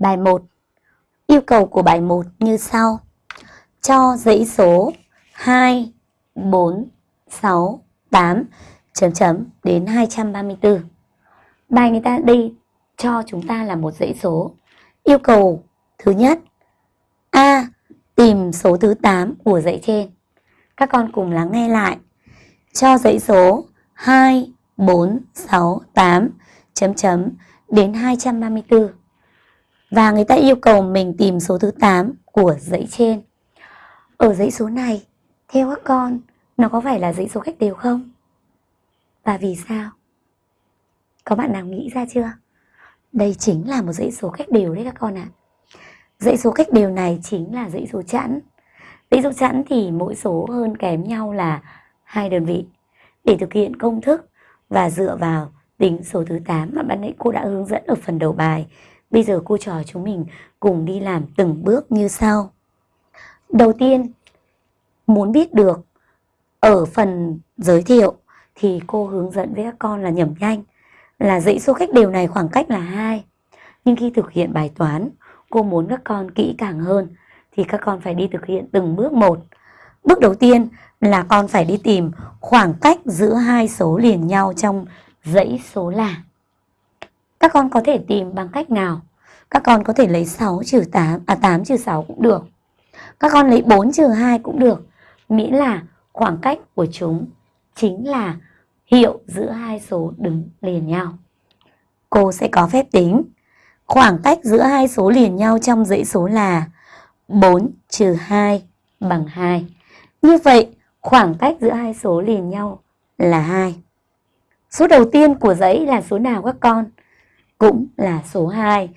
Bài 1 Yêu cầu của bài 1 như sau. Cho dãy số 2, 4, 6, 8 chấm chấm đến 234 Bài người ta đi cho chúng ta là một dãy số. Yêu cầu thứ nhất A. Tìm số thứ 8 của dãy trên. Các con cùng lắng nghe lại. Cho dãy số 2, 4, 6, 8 chấm chấm đến 234 và người ta yêu cầu mình tìm số thứ 8 của dãy trên. Ở dãy số này, theo các con, nó có phải là dãy số cách đều không? Và vì sao? Có bạn nào nghĩ ra chưa? Đây chính là một dãy số cách đều đấy các con ạ. À. Dãy số cách đều này chính là dãy số chẵn. Dãy số chẵn thì mỗi số hơn kém nhau là hai đơn vị. Để thực hiện công thức và dựa vào tính số thứ 8 mà ban nãy cô đã hướng dẫn ở phần đầu bài Bây giờ cô trò chúng mình cùng đi làm từng bước như sau. Đầu tiên, muốn biết được ở phần giới thiệu thì cô hướng dẫn với các con là nhẩm nhanh là dãy số cách đều này khoảng cách là hai Nhưng khi thực hiện bài toán, cô muốn các con kỹ càng hơn thì các con phải đi thực hiện từng bước một. Bước đầu tiên là con phải đi tìm khoảng cách giữa hai số liền nhau trong dãy số là. Các con có thể tìm bằng cách nào? Các con có thể lấy 6 trừ 8, à 8 trừ 6 cũng được. Các con lấy 4 trừ 2 cũng được. Miễn là khoảng cách của chúng chính là hiệu giữa hai số đứng liền nhau. Cô sẽ có phép tính. Khoảng cách giữa hai số liền nhau trong dãy số là 4 trừ 2 bằng 2. Như vậy, khoảng cách giữa hai số liền nhau là 2. Số đầu tiên của dãy là số nào các con? Cũng là số 2.